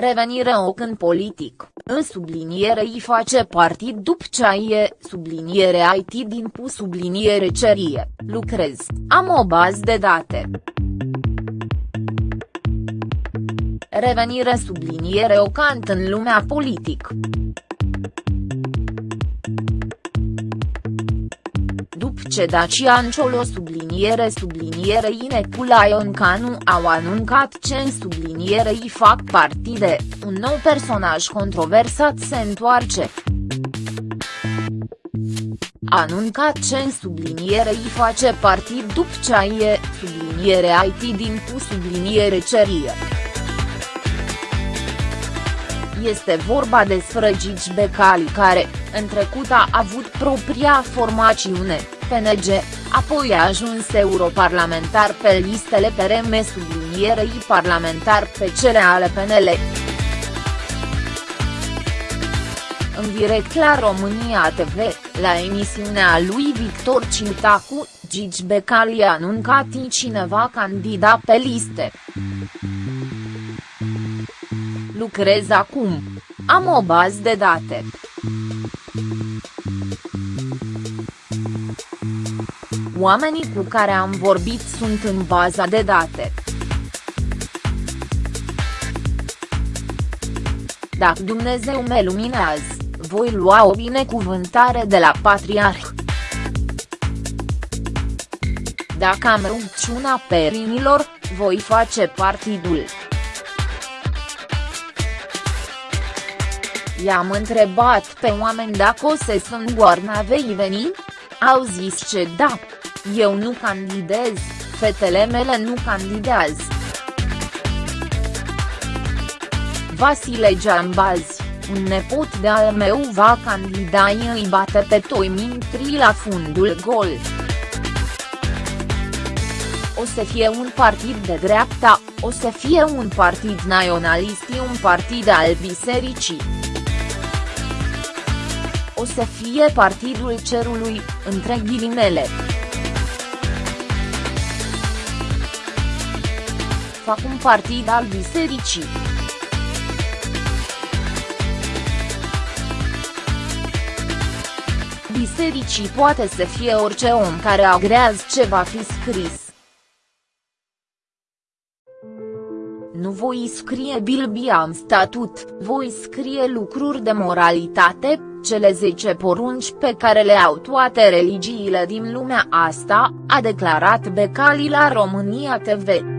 Revenire OC în politic, în subliniere îi face partid după ce e, subliniere IT din pu subliniere cerie, lucrez, am o bază de date. Revenire subliniere ocant în lumea politic. Ce Dacian Ciolo subliniere subliniere Inecula Ioncanu au anuncat ce în subliniere îi fac partide, un nou personaj controversat se întoarce. Anuncat ce în subliniere îi face partid după ce e, subliniere IT din pu subliniere cerie. Este vorba despre Gigi Becali care, în trecut a avut propria formațiune, PNG, apoi a ajuns europarlamentar pe listele PRM sublinierei parlamentar pe cele ale PNL. În direct la România TV, la emisiunea lui Victor Cintacu, Gigi Becali a anuncat cineva candidat pe liste. Lucrez acum. Am o bază de date. Oamenii cu care am vorbit sunt în baza de date. Dacă Dumnezeu me luminează, voi lua o binecuvântare de la patriarh. Dacă am rugciuna perinilor, voi face partidul. I-am întrebat pe oameni dacă o să sunt goarna vei veni? Au zis ce da. Eu nu candidez, fetele mele nu candidează. Vasile Giambazi, un nepot de al meu va candida îi bate pe toi mintri la fundul gol. O să fie un partid de dreapta, o să fie un partid naționalist un partid al bisericii o să fie Partidul Cerului, între ghilimele. Fac un partid al bisericii. Bisericii poate să fie orice om care agrează ce va fi scris. Nu voi scrie Bilbia în statut, voi scrie lucruri de moralitate, cele 10 porunci pe care le au toate religiile din lumea asta, a declarat Becali la România TV.